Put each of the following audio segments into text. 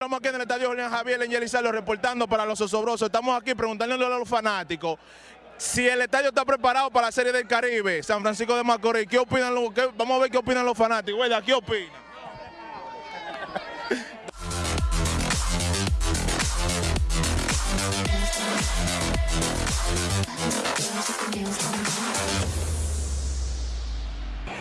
Estamos aquí en el estadio Julián Javier en Yelizardo reportando para los osobrosos. Estamos aquí preguntándole a los fanáticos si el estadio está preparado para la Serie del Caribe, San Francisco de Macorís. ¿Qué opinan los, qué- vamos a ver qué opinan los fanáticos. ¿Qué opinan?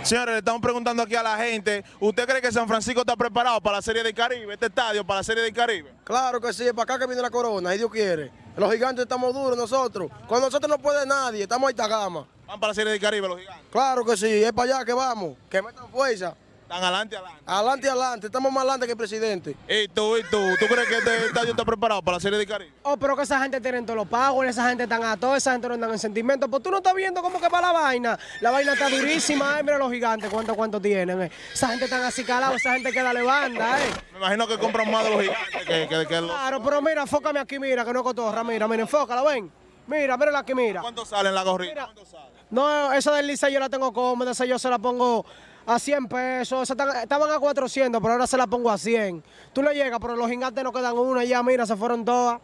Señores, le estamos preguntando aquí a la gente, ¿usted cree que San Francisco está preparado para la Serie del Caribe, este estadio para la Serie del Caribe? Claro que sí, es para acá que viene la corona, si Dios quiere. Los gigantes estamos duros nosotros. Con nosotros no puede nadie, estamos ahí gama. Van para la Serie del Caribe los gigantes. Claro que sí, es para allá que vamos, que metan fuerza. Están adelante, adelante. Adelante, adelante, estamos más adelante que el presidente. ¿Y tú, y tú? ¿Tú crees que este estadio está preparado para la Serie del Caribe? Oh, pero que esa gente tienen todos los pagos, esa gente están a todo, esa gente no andan en sentimientos. Pues tú no estás viendo cómo que va la vaina. La vaina está durísima, eh. Mira los gigantes, cuánto, cuánto tienen, eh. Esa gente están así esa gente queda de banda, eh. Me imagino que compran más de los gigantes que, que, que los... Claro, pero mira, enfócame aquí, mira, que no cotorra, mira, mira, enfócala, ven. Mira, mírala aquí, mira. ¿Cuánto sale en la gorrita? Mira. No, esa del Licey yo la tengo cómoda, esa yo se la pongo a 100 pesos. Estaban a 400, pero ahora se la pongo a 100. Tú le llegas, pero los gigantes no quedan una ya, mira, se fueron todas.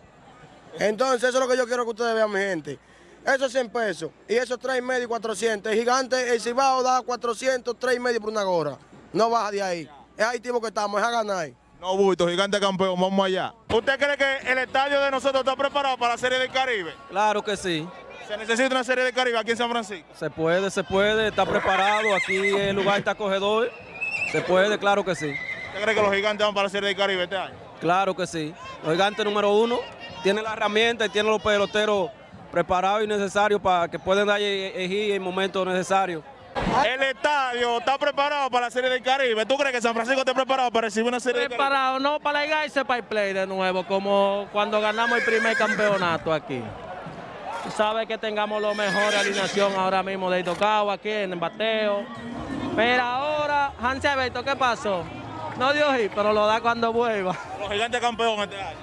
Entonces, eso es lo que yo quiero que ustedes vean, mi gente. Eso es 100 pesos y eso es 3 y medio y 400. El gigante, el Cibao da 400, 3 y medio por una gorra. No baja de ahí. Es ahí tipo que estamos, es a ganar. No, bulto, gigante campeón, vamos allá. ¿Usted cree que el estadio de nosotros está preparado para la Serie del Caribe? Claro que sí. ¿Se necesita una Serie del Caribe aquí en San Francisco? Se puede, se puede, está preparado. Aquí el lugar está acogedor. Se puede, claro que sí. ¿Usted cree que los gigantes van para la Serie del Caribe este año? Claro que sí. Los gigantes número uno tiene la herramienta y tiene los peloteros preparados y necesarios para que puedan dar elegir en el momento necesario. El estadio está preparado para la Serie del Caribe. ¿Tú crees que San Francisco está preparado para recibir una Serie del Caribe? Preparado, no para alegarse para el play de nuevo, como cuando ganamos el primer campeonato aquí. Tú sabes que tengamos lo mejor de alineación ahora mismo de tocado aquí en el bateo. Pero ahora, Hansi Alberto, ¿qué pasó? No dio hit, pero lo da cuando vuelva. Los gigantes campeón este año.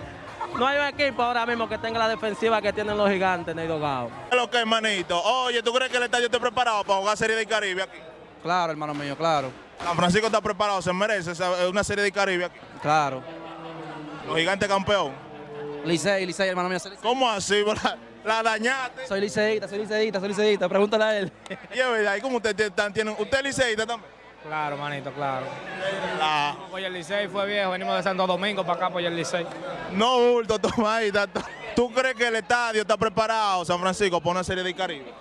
No hay un equipo ahora mismo que tenga la defensiva que tienen los gigantes en el dogado. ¿Qué es lo que, hermanito? Oye, ¿tú crees que el estadio está preparado para jugar Serie del Caribe aquí? Claro, hermano mío, claro. San Francisco está preparado, se merece esa- una Serie del Caribe aquí. Claro. Los gigantes campeón. Licey, Licey, hermano mío. ¿Cómo así? La, la dañaste. Soy liceísta, soy liceísta, soy liceísta. Pregúntale a él. Y es verdad, ¿y cómo usted tiene? ¿Usted es liceísta también? Claro, manito, claro. La- Pues el Licey fue viejo, venimos de Santo Domingo para acá, pues el Licey. no, bulto, toma ahí. tanto. ¿Tú crees que el estadio está preparado, San Francisco, para una Serie del Caribe?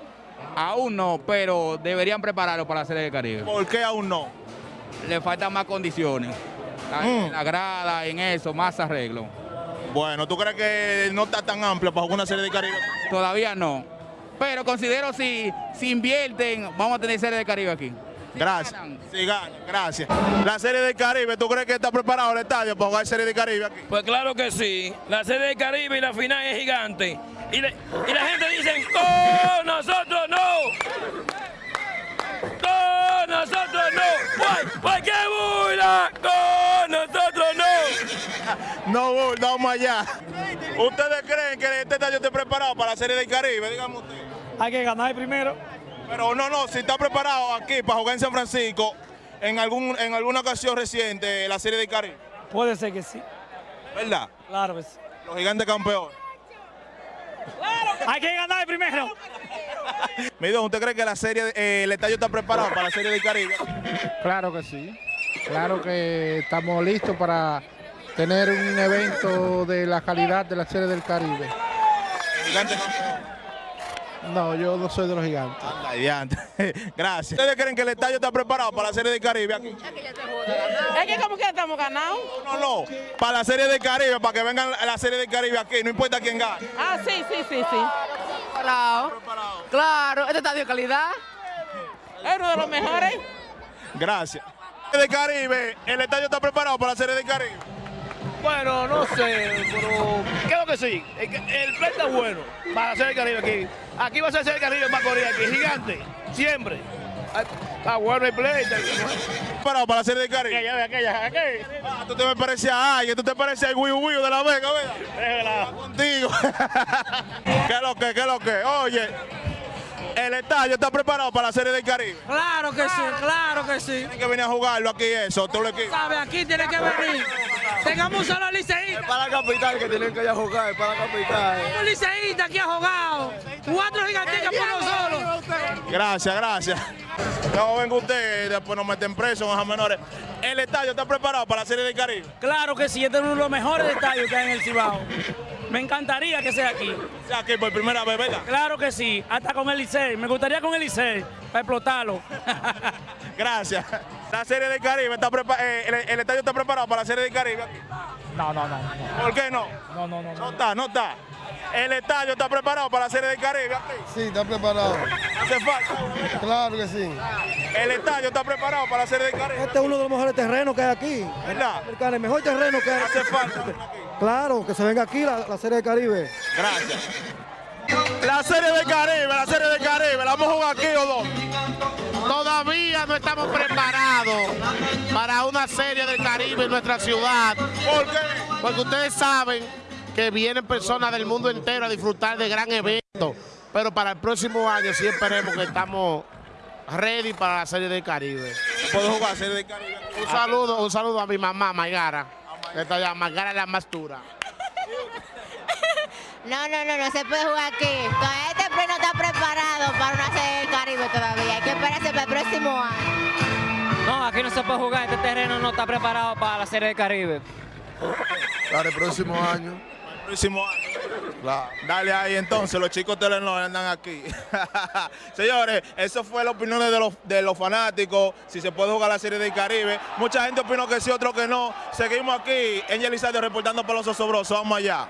Aún no, pero deberían prepararlo para la Serie del Caribe. ¿Por qué aún no? Le faltan más condiciones. La- Mm. En la grada, en eso, más arreglo. Bueno, ¿tú crees que no está tan amplio para jugar una Serie del Caribe? Todavía no. Pero considero si, si invierten, vamos a tener Serie del Caribe aquí. Gracias. ganan. Sí, gana, gracias. La Serie del Caribe, ¿tú crees que está preparado el estadio para jugar Serie del Caribe aquí? Pues claro que sí. La serie del Caribe y la final es gigante. Y, le- y la gente dice, ¡con nosotros no! ¡Con nosotros no! ¡Pues, pues qué burla! ¡Con nosotros no! No, allá. ¿Ustedes creen que este estadio esté preparado para la Serie del Caribe? Dígame usted. Hay que ganar primero. Pero no, no, si está preparado aquí para jugar en San Francisco en, algún, en alguna ocasión reciente la Serie del Caribe, Puede ser que sí. ¿verdad? Claro que sí. Los gigantes campeones. Hay que ganar primero. Mido, ¿usted cree que la serie, eh, el estadio está preparado para la Serie del Caribe? Claro que sí. Claro que estamos listos para tener un evento de la calidad de la Serie del Caribe. Gigantes. No, yo no soy de los gigantes. Anda, diantre. Gracias. ¿Ustedes creen que el estadio está preparado para la Serie del Caribe aquí? Es que como que estamos ganados. No, no, para la Serie del Caribe, para que vengan a la Serie del Caribe aquí, no importa quién gane. Ah, sí, sí, sí, sí. Claro, claro, este estadio de calidad. Es uno de los mejores. Gracias. Serie del Caribe, el estadio está preparado para la Serie del Caribe. Bueno, no sé, pero creo que sí. El, el play está bueno para hacer el Caribe aquí. Aquí va a ser el Caribe más Macorís aquí, gigante, siempre. Ah, Está bueno el play. está- Preparado para la Serie del Caribe. Aquella, aquella, aquella. Ah, tú te me pareces a alguien, tú te pareces al Wii Wii de la Vega, ¿verdad? Contigo. ¿Qué es lo que, qué es lo que? Oye, el estadio está preparado para la Serie del Caribe. Claro que sí, claro que sí. Tienen que venir a jugarlo aquí eso, todo el equipo. ¿Sabe? Aquí tiene que venir. Tengamos solo liceístas. Para la capital que tienen que ir a jugar, para la capital. Un liceísta aquí ha jugado. Cuatro giganticas por nosotros. Gracias, gracias. No venga usted y después nos meten presos con los menores. ¿El estadio está preparado para la Serie del Caribe? Claro que sí, este es uno de los mejores estadios que hay en el Cibao. Me encantaría que sea aquí. sea aquí por primera vez, ¿verdad? Claro que sí, hasta con el Licey. Me gustaría con el Licey, para explotarlo. Gracias. La Serie del Caribe está preparada, el, el estadio está preparado para la Serie del Caribe. aquí? No, no, no. ¿Por qué no? No, no, no. No está, no está. El estadio está preparado para la Serie del Caribe. aquí? Sí, está preparado. Hace falta. Claro que sí. El estadio está preparado para la Serie del Caribe. Este es uno de los mejores terrenos que hay aquí. ¿Verdad? El mejor terreno que hay. Hace falta. Claro, que se venga aquí la, la Serie del Caribe. Gracias. La Serie del Caribe, la Serie del Caribe. ¿La vamos a jugar aquí o dónde? Todavía no estamos preparados para una serie del Caribe en nuestra ciudad. ¿Por qué? Porque ustedes saben que vienen personas del mundo entero a disfrutar de gran evento. Pero para el próximo año sí esperemos que estamos ready para la serie del Caribe. ¿Puedo jugar Serie del Caribe? Un saludo, un saludo a mi mamá, Maigara. Que está allá, Maigara es la más dura. No, no, no, no se puede jugar aquí. Está preparado para una serie del Caribe todavía. Hay que esperarse para el próximo año. No, aquí no se puede jugar. Este terreno no está preparado para la Serie del Caribe. Para el próximo año. próximo año. Dale ahí entonces, los chicos Telenor andan aquí. Señores, eso fue la opinión de los, de los fanáticos, si se puede jugar la Serie del Caribe. Mucha gente opinó que sí, otro que no. Seguimos aquí en Yelisario reportando para los osobrosos. Vamos allá.